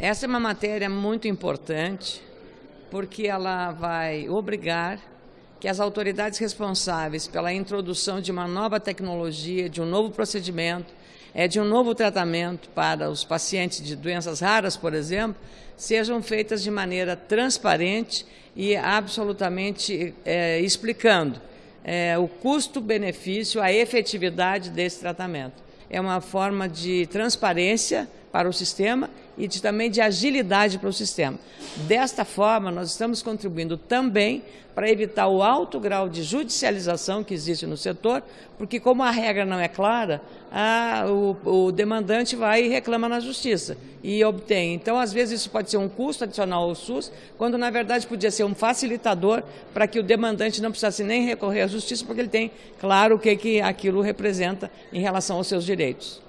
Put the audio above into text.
Essa é uma matéria muito importante porque ela vai obrigar que as autoridades responsáveis pela introdução de uma nova tecnologia, de um novo procedimento, é, de um novo tratamento para os pacientes de doenças raras, por exemplo, sejam feitas de maneira transparente e absolutamente é, explicando é, o custo-benefício, a efetividade desse tratamento. É uma forma de transparência para o sistema e de, também de agilidade para o sistema. Desta forma, nós estamos contribuindo também para evitar o alto grau de judicialização que existe no setor, porque como a regra não é clara, a, o, o, demandante vai e reclama na justiça e obtém. Então, às vezes, isso pode ser um custo adicional ao SUS, quando na verdade podia ser um facilitador para que o demandante não precisasse nem recorrer à justiça, porque ele tem claro o que, que aquilo representa em relação aos seus direitos.